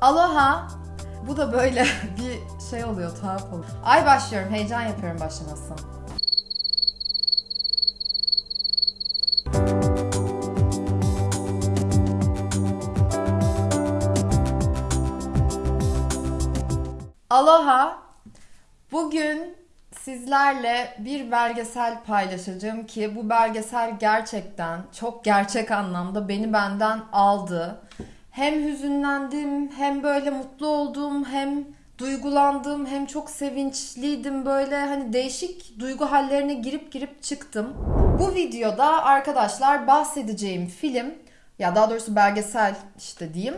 Aloha. Bu da böyle bir şey oluyor, tuhaf oluyor. Ay başlıyorum, heyecan yapıyorum başlaması. Aloha. Bugün sizlerle bir belgesel paylaşacağım ki bu belgesel gerçekten çok gerçek anlamda beni benden aldı. Hem hüzünlendim, hem böyle mutlu oldum, hem duygulandım, hem çok sevinçliydim. Böyle hani değişik duygu hallerine girip girip çıktım. Bu videoda arkadaşlar bahsedeceğim film ya daha doğrusu belgesel işte diyeyim.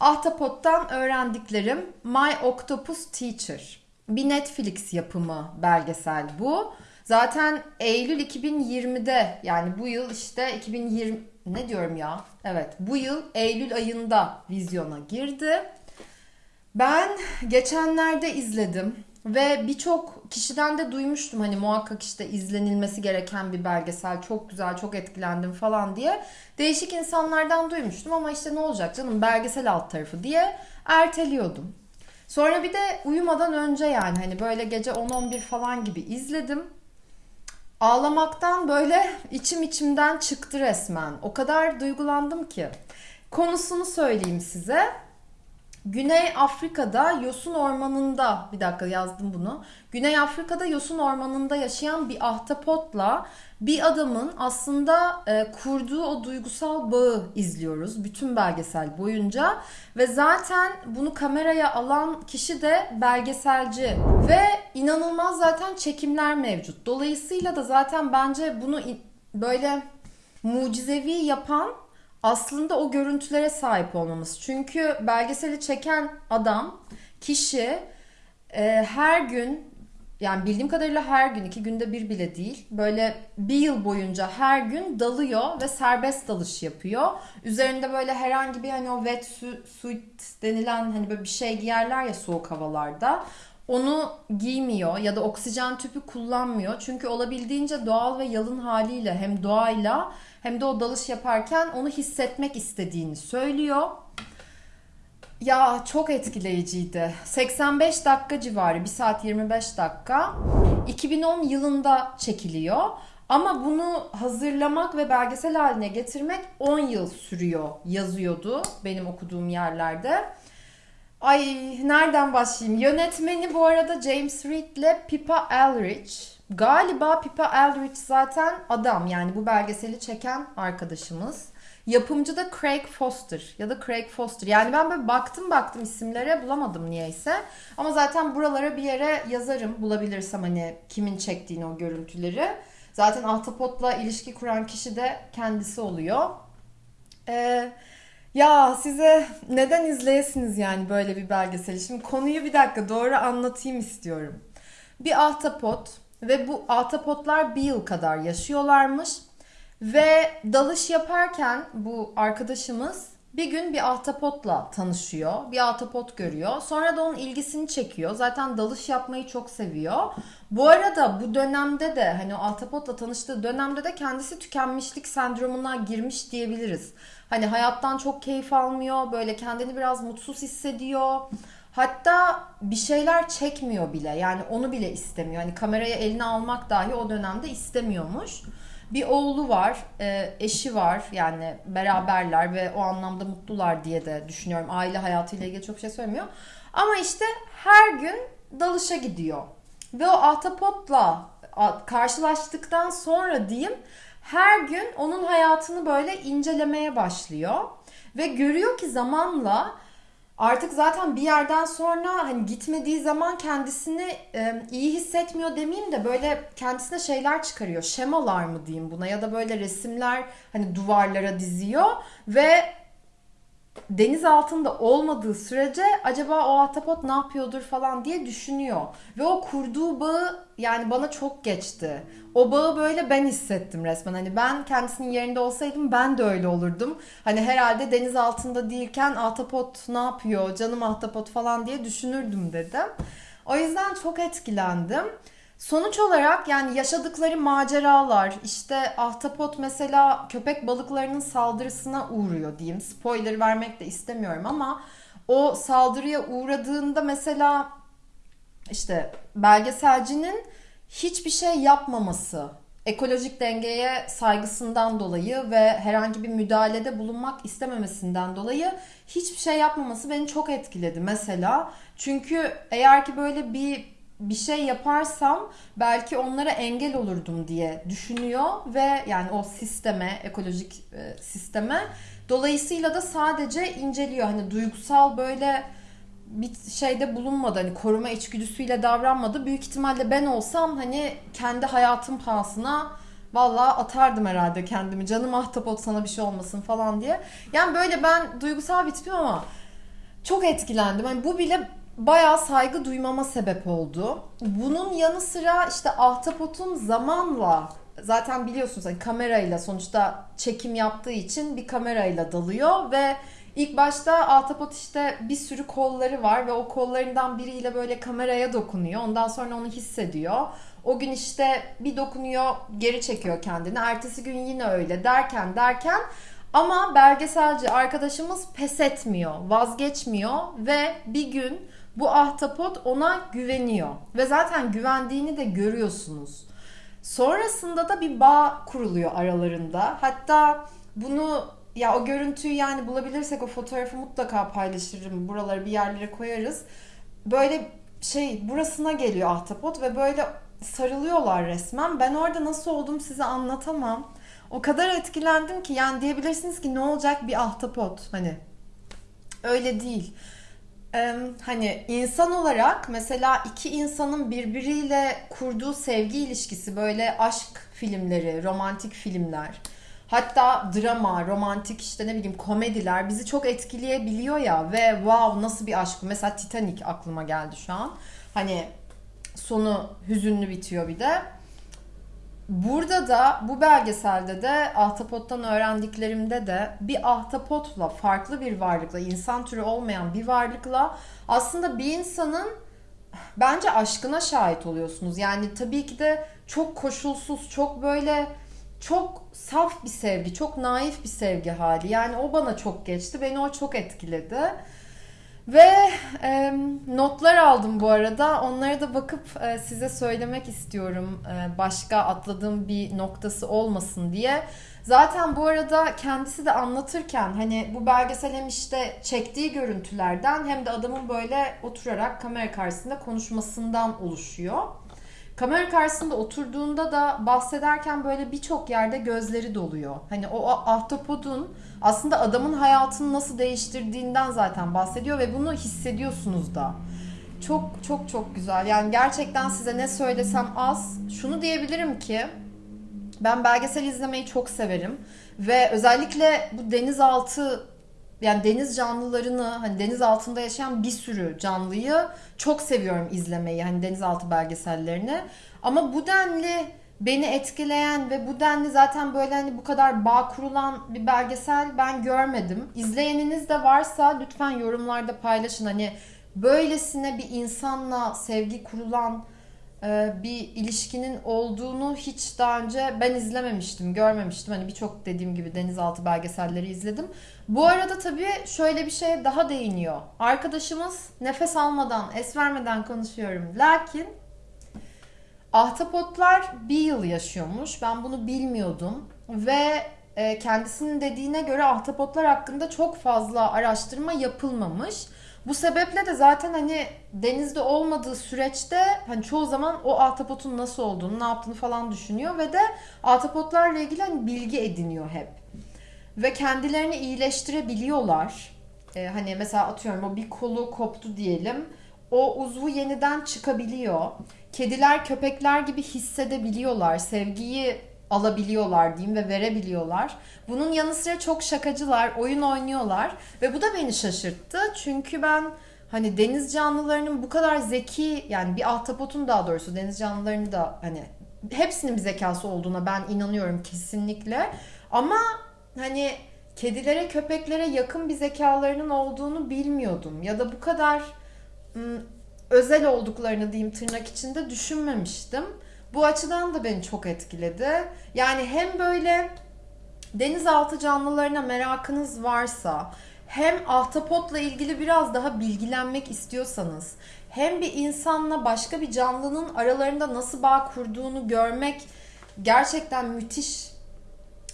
Ahtapot'tan öğrendiklerim My Octopus Teacher. Bir Netflix yapımı belgesel bu. Zaten Eylül 2020'de yani bu yıl işte 2020 ne diyorum ya? Evet bu yıl Eylül ayında vizyona girdi. Ben geçenlerde izledim ve birçok kişiden de duymuştum hani muhakkak işte izlenilmesi gereken bir belgesel çok güzel çok etkilendim falan diye. Değişik insanlardan duymuştum ama işte ne olacak canım belgesel alt tarafı diye erteliyordum. Sonra bir de uyumadan önce yani hani böyle gece 10-11 falan gibi izledim. Ağlamaktan böyle içim içimden çıktı resmen. O kadar duygulandım ki. Konusunu söyleyeyim size. Güney Afrika'da Yosun Ormanı'nda, bir dakika yazdım bunu. Güney Afrika'da Yosun Ormanı'nda yaşayan bir ahtapotla bir adamın aslında e, kurduğu o duygusal bağı izliyoruz bütün belgesel boyunca ve zaten bunu kameraya alan kişi de belgeselci ve inanılmaz zaten çekimler mevcut. Dolayısıyla da zaten bence bunu böyle mucizevi yapan aslında o görüntülere sahip olmamız. Çünkü belgeseli çeken adam, kişi e, her gün yani bildiğim kadarıyla her gün, iki günde bir bile değil. Böyle bir yıl boyunca her gün dalıyor ve serbest dalış yapıyor. Üzerinde böyle herhangi bir hani o wet suit denilen hani böyle bir şey giyerler ya soğuk havalarda. Onu giymiyor ya da oksijen tüpü kullanmıyor. Çünkü olabildiğince doğal ve yalın haliyle hem doğayla hem de o dalış yaparken onu hissetmek istediğini söylüyor. Ya çok etkileyiciydi. 85 dakika civarı, 1 saat 25 dakika. 2010 yılında çekiliyor. Ama bunu hazırlamak ve belgesel haline getirmek 10 yıl sürüyor yazıyordu benim okuduğum yerlerde. Ay nereden başlayayım? Yönetmeni bu arada James Reed ile Pippa Elrich. Galiba Pippa Elrich zaten adam yani bu belgeseli çeken arkadaşımız. Yapımcı da Craig Foster ya da Craig Foster. Yani ben böyle baktım baktım isimlere bulamadım niyeyse. Ama zaten buralara bir yere yazarım bulabilirsem hani kimin çektiğini o görüntüleri. Zaten Ahtapot'la ilişki kuran kişi de kendisi oluyor. Ee, ya size neden izleyesiniz yani böyle bir belgeseli? Şimdi konuyu bir dakika doğru anlatayım istiyorum. Bir ahtapot ve bu ahtapotlar bir yıl kadar yaşıyorlarmış. Ve dalış yaparken bu arkadaşımız bir gün bir ahtapotla tanışıyor. Bir ahtapot görüyor. Sonra da onun ilgisini çekiyor. Zaten dalış yapmayı çok seviyor. Bu arada bu dönemde de hani o ahtapotla tanıştığı dönemde de kendisi tükenmişlik sendromuna girmiş diyebiliriz. Hani hayattan çok keyif almıyor. Böyle kendini biraz mutsuz hissediyor. Hatta bir şeyler çekmiyor bile. Yani onu bile istemiyor. Hani kamerayı eline almak dahi o dönemde istemiyormuş. Bir oğlu var, e, eşi var yani beraberler ve o anlamda mutlular diye de düşünüyorum. Aile hayatıyla ilgili çok şey söylemiyor. Ama işte her gün dalışa gidiyor. Ve o ahtapotla karşılaştıktan sonra diyeyim her gün onun hayatını böyle incelemeye başlıyor. Ve görüyor ki zamanla artık zaten bir yerden sonra hani gitmediği zaman kendisini e, iyi hissetmiyor demeyeyim de böyle kendisine şeyler çıkarıyor. Şemalar mı diyeyim buna ya da böyle resimler hani duvarlara diziyor ve deniz altında olmadığı sürece acaba o ahtapot ne yapıyordur falan diye düşünüyor. Ve o kurduğu bağı yani bana çok geçti. O bağı böyle ben hissettim resmen. Hani ben kendisinin yerinde olsaydım ben de öyle olurdum. Hani herhalde deniz altında değilken ahtapot ne yapıyor, canım ahtapot falan diye düşünürdüm dedim. O yüzden çok etkilendim. Sonuç olarak yani yaşadıkları maceralar işte ahtapot mesela köpek balıklarının saldırısına uğruyor diyeyim. Spoiler vermek de istemiyorum ama o saldırıya uğradığında mesela işte belgeselcinin hiçbir şey yapmaması, ekolojik dengeye saygısından dolayı ve herhangi bir müdahalede bulunmak istememesinden dolayı hiçbir şey yapmaması beni çok etkiledi mesela. Çünkü eğer ki böyle bir bir şey yaparsam belki onlara engel olurdum diye düşünüyor ve yani o sisteme, ekolojik e, sisteme dolayısıyla da sadece inceliyor. Hani duygusal böyle bir şeyde bulunmadı. Hani koruma içgüdüsüyle davranmadı. Büyük ihtimalle ben olsam hani kendi hayatım pahasına Vallahi atardım herhalde kendimi. Canım ahtapot sana bir şey olmasın falan diye. Yani böyle ben duygusal bir tipim ama çok etkilendim. Yani bu bile bayağı saygı duymama sebep oldu. Bunun yanı sıra işte ahtapotun zamanla zaten biliyorsunuz hani kamerayla sonuçta çekim yaptığı için bir kamerayla dalıyor ve ilk başta ahtapot işte bir sürü kolları var ve o kollarından biriyle böyle kameraya dokunuyor. Ondan sonra onu hissediyor. O gün işte bir dokunuyor geri çekiyor kendini. Ertesi gün yine öyle derken derken ama belgeselci arkadaşımız pes etmiyor, vazgeçmiyor ve bir gün bu ahtapot ona güveniyor. Ve zaten güvendiğini de görüyorsunuz. Sonrasında da bir bağ kuruluyor aralarında. Hatta bunu ya o görüntüyü yani bulabilirsek o fotoğrafı mutlaka paylaşırım. Buraları bir yerlere koyarız. Böyle şey burasına geliyor ahtapot ve böyle sarılıyorlar resmen. Ben orada nasıl oldum size anlatamam. O kadar etkilendim ki yani diyebilirsiniz ki ne olacak bir ahtapot hani öyle değil. Hani insan olarak mesela iki insanın birbiriyle kurduğu sevgi ilişkisi böyle aşk filmleri, romantik filmler hatta drama, romantik işte ne bileyim komediler bizi çok etkileyebiliyor ya ve wow nasıl bir aşk bu. Mesela Titanic aklıma geldi şu an. Hani sonu hüzünlü bitiyor bir de. Burada da bu belgeselde de ahtapottan öğrendiklerimde de bir ahtapotla farklı bir varlıkla insan türü olmayan bir varlıkla aslında bir insanın bence aşkına şahit oluyorsunuz. Yani tabii ki de çok koşulsuz, çok böyle çok saf bir sevgi, çok naif bir sevgi hali. Yani o bana çok geçti. Beni o çok etkiledi. Ve e, notlar aldım bu arada. Onlara da bakıp e, size söylemek istiyorum. E, başka atladığım bir noktası olmasın diye. Zaten bu arada kendisi de anlatırken hani bu belgesel hem işte çektiği görüntülerden hem de adamın böyle oturarak kamera karşısında konuşmasından oluşuyor. Kamera karşısında oturduğunda da bahsederken böyle birçok yerde gözleri doluyor. Hani o ahtapodun aslında adamın hayatını nasıl değiştirdiğinden zaten bahsediyor ve bunu hissediyorsunuz da. Çok çok çok güzel. Yani gerçekten size ne söylesem az. Şunu diyebilirim ki ben belgesel izlemeyi çok severim ve özellikle bu denizaltı yani deniz canlılarını hani deniz altında yaşayan bir sürü canlıyı çok seviyorum izlemeyi hani denizaltı belgesellerini. Ama bu denli beni etkileyen ve bu denli zaten böyle hani bu kadar bağ kurulan bir belgesel ben görmedim. İzleyeniniz de varsa lütfen yorumlarda paylaşın. Hani böylesine bir insanla sevgi kurulan bir ilişkinin olduğunu hiç daha önce ben izlememiştim, görmemiştim. Hani birçok dediğim gibi denizaltı belgeselleri izledim. Bu arada tabii şöyle bir şeye daha değiniyor. Arkadaşımız nefes almadan, es vermeden konuşuyorum. Lakin ahtapotlar bir yıl yaşıyormuş. Ben bunu bilmiyordum. Ve e, kendisinin dediğine göre ahtapotlar hakkında çok fazla araştırma yapılmamış. Bu sebeple de zaten hani denizde olmadığı süreçte hani çoğu zaman o ahtapotun nasıl olduğunu, ne yaptığını falan düşünüyor ve de ahtapotlarla ilgili hani bilgi ediniyor hep. Ve kendilerini iyileştirebiliyorlar. Ee, hani mesela atıyorum o bir kolu koptu diyelim. O uzvu yeniden çıkabiliyor. Kediler, köpekler gibi hissedebiliyorlar. Sevgiyi alabiliyorlar diyeyim ve verebiliyorlar. Bunun yanı sıra çok şakacılar, oyun oynuyorlar ve bu da beni şaşırttı. Çünkü ben hani deniz canlılarının bu kadar zeki yani bir ahtapotun daha doğrusu deniz canlılarını da hani hepsinin bir zekası olduğuna ben inanıyorum kesinlikle. Ama hani kedilere, köpeklere yakın bir zekalarının olduğunu bilmiyordum ya da bu kadar ım, özel olduklarını diyeyim tırnak içinde düşünmemiştim. Bu açıdan da beni çok etkiledi. Yani hem böyle denizaltı canlılarına merakınız varsa hem ahtapotla ilgili biraz daha bilgilenmek istiyorsanız hem bir insanla başka bir canlının aralarında nasıl bağ kurduğunu görmek gerçekten müthiş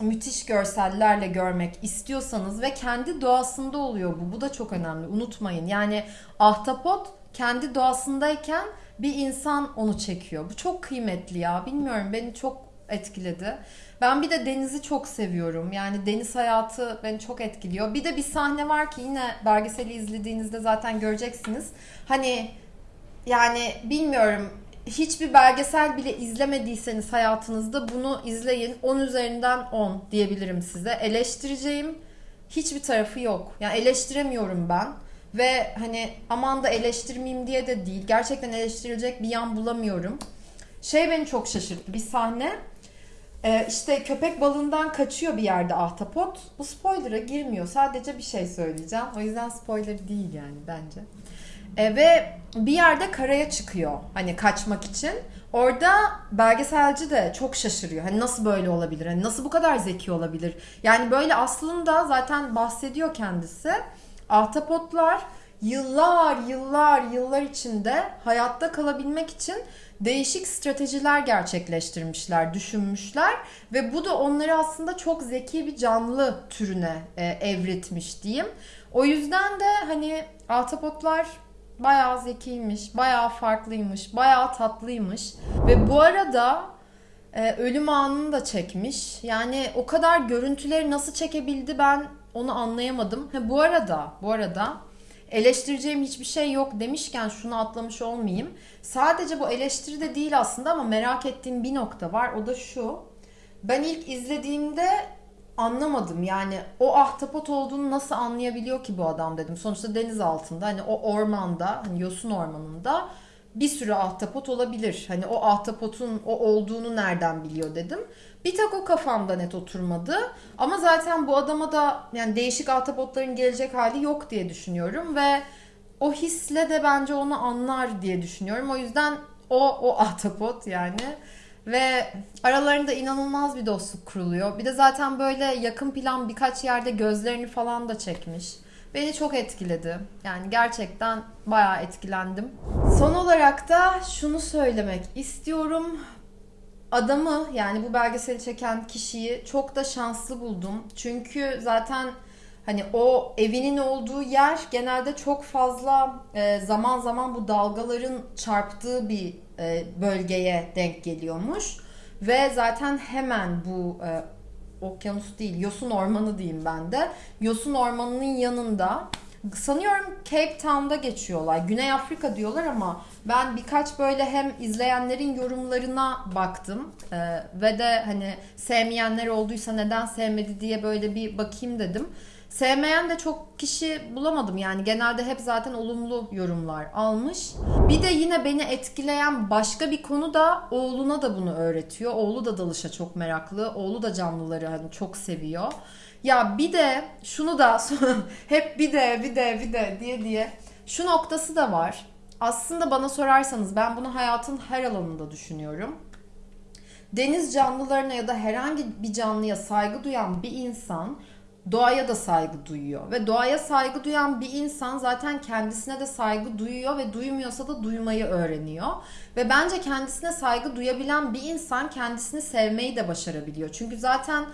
müthiş görsellerle görmek istiyorsanız ve kendi doğasında oluyor bu. Bu da çok önemli. Unutmayın. Yani ahtapot kendi doğasındayken bir insan onu çekiyor. Bu çok kıymetli ya. Bilmiyorum beni çok etkiledi. Ben bir de denizi çok seviyorum. Yani deniz hayatı beni çok etkiliyor. Bir de bir sahne var ki yine belgeseli izlediğinizde zaten göreceksiniz. Hani yani bilmiyorum hiçbir belgesel bile izlemediyseniz hayatınızda bunu izleyin. 10 üzerinden 10 diyebilirim size. Eleştireceğim hiçbir tarafı yok. Yani eleştiremiyorum ben. Ve hani aman da eleştirmeyeyim diye de değil. Gerçekten eleştirilecek bir yan bulamıyorum. Şey beni çok şaşırttı. Bir sahne ee, işte köpek balığından kaçıyor bir yerde ahtapot. Bu spoiler'a girmiyor. Sadece bir şey söyleyeceğim. O yüzden spoiler değil yani bence. E, ve bir yerde karaya çıkıyor hani kaçmak için. Orada belgeselci de çok şaşırıyor. Hani nasıl böyle olabilir? Hani nasıl bu kadar zeki olabilir? Yani böyle aslında zaten bahsediyor kendisi. Ahtapotlar yıllar yıllar yıllar içinde hayatta kalabilmek için değişik stratejiler gerçekleştirmişler, düşünmüşler ve bu da onları aslında çok zeki bir canlı türüne e, evritmiş diyeyim. O yüzden de hani ahtapotlar bayağı zekiymiş, bayağı farklıymış, bayağı tatlıymış ve bu arada e, ölüm anını da çekmiş. Yani o kadar görüntüleri nasıl çekebildi ben onu anlayamadım. Ha, bu arada, bu arada eleştireceğim hiçbir şey yok demişken şunu atlamış olmayayım. Sadece bu eleştiri de değil aslında ama merak ettiğim bir nokta var. O da şu. Ben ilk izlediğimde anlamadım. Yani o ahtapot olduğunu nasıl anlayabiliyor ki bu adam dedim. Sonuçta deniz altında hani o ormanda hani yosun ormanında bir sürü ahtapot olabilir. Hani o ahtapotun o olduğunu nereden biliyor dedim. Bir tek o kafamda net oturmadı. Ama zaten bu adama da yani değişik ahtapotların gelecek hali yok diye düşünüyorum ve o hisle de bence onu anlar diye düşünüyorum. O yüzden o o ahtapot yani ve aralarında inanılmaz bir dostluk kuruluyor. Bir de zaten böyle yakın plan birkaç yerde gözlerini falan da çekmiş. Beni çok etkiledi. Yani gerçekten bayağı etkilendim. Son olarak da şunu söylemek istiyorum. Adamı yani bu belgeseli çeken kişiyi çok da şanslı buldum. Çünkü zaten hani o evinin olduğu yer genelde çok fazla e, zaman zaman bu dalgaların çarptığı bir e, bölgeye denk geliyormuş. Ve zaten hemen bu e, okyanus değil, yosun ormanı diyeyim ben de. Yosun ormanının yanında sanıyorum Cape Town'da geçiyorlar. Güney Afrika diyorlar ama ben birkaç böyle hem izleyenlerin yorumlarına baktım ee, ve de hani sevmeyenler olduysa neden sevmedi diye böyle bir bakayım dedim. Sevmeyen de çok kişi bulamadım yani genelde hep zaten olumlu yorumlar almış. Bir de yine beni etkileyen başka bir konu da oğluna da bunu öğretiyor. Oğlu da dalışa çok meraklı. Oğlu da canlıları hani çok seviyor. Ya bir de şunu da hep bir de bir de bir de diye diye şu noktası da var. Aslında bana sorarsanız ben bunu hayatın her alanında düşünüyorum. Deniz canlılarına ya da herhangi bir canlıya saygı duyan bir insan doğaya da saygı duyuyor. Ve doğaya saygı duyan bir insan zaten kendisine de saygı duyuyor ve duymuyorsa da duymayı öğreniyor. Ve bence kendisine saygı duyabilen bir insan kendisini sevmeyi de başarabiliyor. Çünkü zaten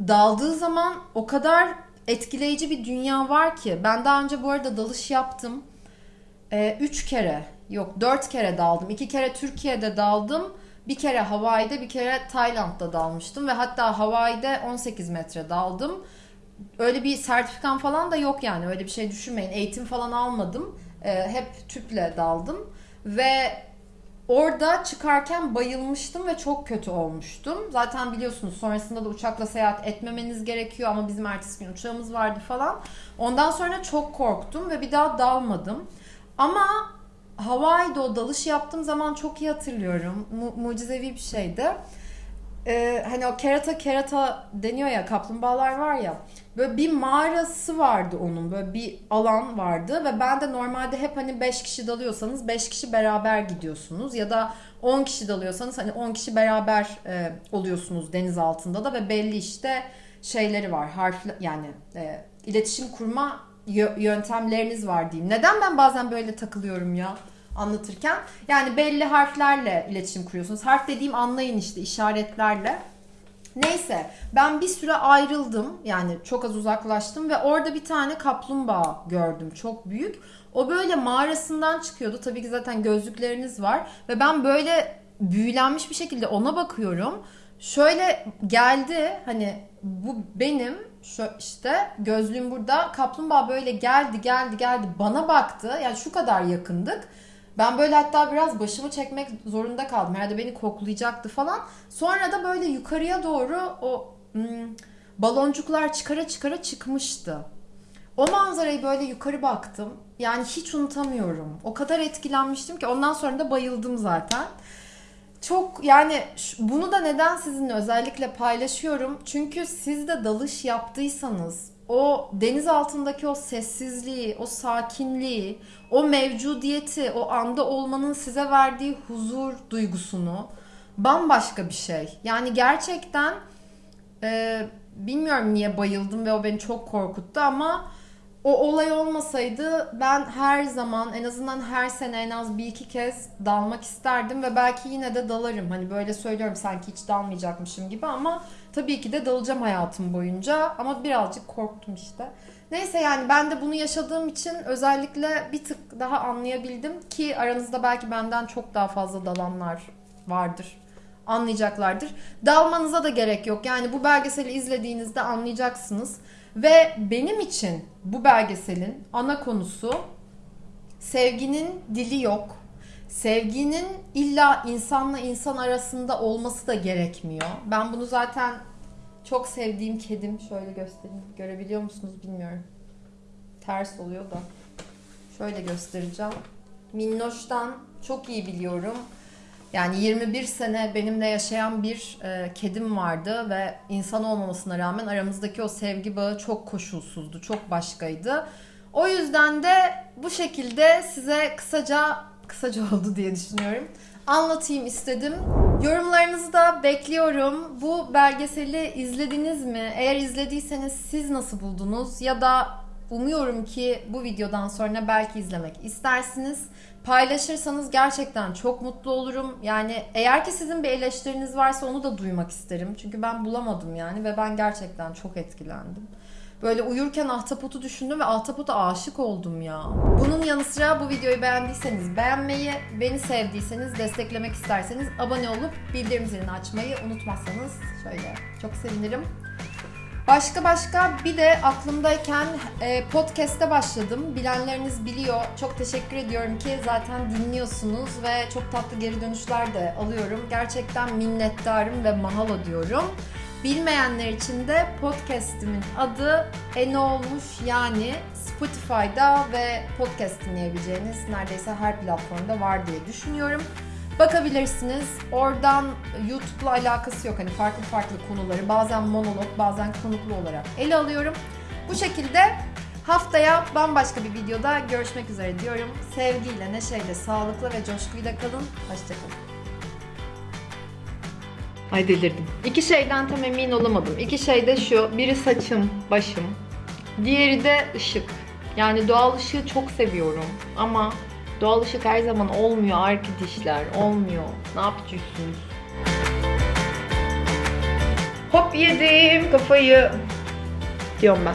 daldığı zaman o kadar etkileyici bir dünya var ki. Ben daha önce bu arada dalış yaptım. Ee, üç kere, yok dört kere daldım. İki kere Türkiye'de daldım. Bir kere Hawaii'de, bir kere Tayland'da dalmıştım. Ve hatta Hawaii'de 18 metre daldım öyle bir sertifikam falan da yok yani öyle bir şey düşünmeyin. Eğitim falan almadım. E, hep tüple daldım ve orada çıkarken bayılmıştım ve çok kötü olmuştum. Zaten biliyorsunuz sonrasında da uçakla seyahat etmemeniz gerekiyor ama bizim ertesi gün uçağımız vardı falan. Ondan sonra çok korktum ve bir daha dalmadım. Ama Hawaii'de o dalış yaptığım zaman çok iyi hatırlıyorum. Mu- mucizevi bir şeydi e, hani o kerata kerata deniyor ya kaplumbağalar var ya böyle bir mağarası vardı onun böyle bir alan vardı ve ben de normalde hep hani 5 kişi dalıyorsanız 5 kişi beraber gidiyorsunuz ya da 10 kişi dalıyorsanız hani 10 kişi beraber e, oluyorsunuz deniz altında da ve belli işte şeyleri var harf yani e, iletişim kurma yö- yöntemleriniz var diyeyim. Neden ben bazen böyle takılıyorum ya anlatırken? Yani belli harflerle iletişim kuruyorsunuz. Harf dediğim anlayın işte işaretlerle. Neyse ben bir süre ayrıldım yani çok az uzaklaştım ve orada bir tane kaplumbağa gördüm çok büyük. O böyle mağarasından çıkıyordu tabii ki zaten gözlükleriniz var ve ben böyle büyülenmiş bir şekilde ona bakıyorum. Şöyle geldi hani bu benim şu işte gözlüğüm burada kaplumbağa böyle geldi geldi geldi bana baktı yani şu kadar yakındık. Ben böyle hatta biraz başımı çekmek zorunda kaldım. Herhalde beni koklayacaktı falan. Sonra da böyle yukarıya doğru o hmm, baloncuklar çıkara çıkara çıkmıştı. O manzarayı böyle yukarı baktım. Yani hiç unutamıyorum. O kadar etkilenmiştim ki ondan sonra da bayıldım zaten. Çok yani bunu da neden sizinle özellikle paylaşıyorum? Çünkü siz de dalış yaptıysanız o deniz altındaki o sessizliği, o sakinliği, o mevcudiyeti, o anda olmanın size verdiği huzur duygusunu bambaşka bir şey. Yani gerçekten e, bilmiyorum niye bayıldım ve o beni çok korkuttu ama o olay olmasaydı ben her zaman en azından her sene en az bir iki kez dalmak isterdim ve belki yine de dalarım. Hani böyle söylüyorum sanki hiç dalmayacakmışım gibi ama tabii ki de dalacağım hayatım boyunca ama birazcık korktum işte. Neyse yani ben de bunu yaşadığım için özellikle bir tık daha anlayabildim ki aranızda belki benden çok daha fazla dalanlar vardır. Anlayacaklardır. Dalmanıza da gerek yok. Yani bu belgeseli izlediğinizde anlayacaksınız. Ve benim için bu belgeselin ana konusu sevginin dili yok. Sevginin illa insanla insan arasında olması da gerekmiyor. Ben bunu zaten çok sevdiğim kedim şöyle göstereyim. Görebiliyor musunuz bilmiyorum. Ters oluyor da. Şöyle göstereceğim. Minnoş'tan çok iyi biliyorum. Yani 21 sene benimle yaşayan bir e, kedim vardı ve insan olmamasına rağmen aramızdaki o sevgi bağı çok koşulsuzdu, çok başkaydı. O yüzden de bu şekilde size kısaca kısaca oldu diye düşünüyorum. Anlatayım istedim. Yorumlarınızı da bekliyorum. Bu belgeseli izlediniz mi? Eğer izlediyseniz siz nasıl buldunuz? Ya da umuyorum ki bu videodan sonra belki izlemek istersiniz. Paylaşırsanız gerçekten çok mutlu olurum. Yani eğer ki sizin bir eleştiriniz varsa onu da duymak isterim. Çünkü ben bulamadım yani ve ben gerçekten çok etkilendim. Böyle uyurken ahtapotu düşündüm ve ahtapota aşık oldum ya. Bunun yanı sıra bu videoyu beğendiyseniz beğenmeyi, beni sevdiyseniz, desteklemek isterseniz abone olup bildirim zilini açmayı unutmazsanız şöyle çok sevinirim. Başka başka bir de aklımdayken e, podcast'e başladım. Bilenleriniz biliyor. Çok teşekkür ediyorum ki zaten dinliyorsunuz ve çok tatlı geri dönüşler de alıyorum. Gerçekten minnettarım ve mahalo diyorum. Bilmeyenler için de podcast'imin adı Ene Olmuş yani Spotify'da ve podcast dinleyebileceğiniz neredeyse her platformda var diye düşünüyorum. Bakabilirsiniz. Oradan YouTube'la alakası yok. Hani farklı farklı konuları bazen monolog bazen konuklu olarak ele alıyorum. Bu şekilde haftaya bambaşka bir videoda görüşmek üzere diyorum. Sevgiyle, neşeyle, sağlıkla ve coşkuyla kalın. Hoşçakalın. Ay delirdim. İki şeyden tam emin olamadım. İki şey de şu. Biri saçım, başım. Diğeri de ışık. Yani doğal ışığı çok seviyorum. Ama doğal ışık her zaman olmuyor arkadaşlar. Olmuyor. Ne yapacaksınız? Hop yedim kafayı. Diyorum ben.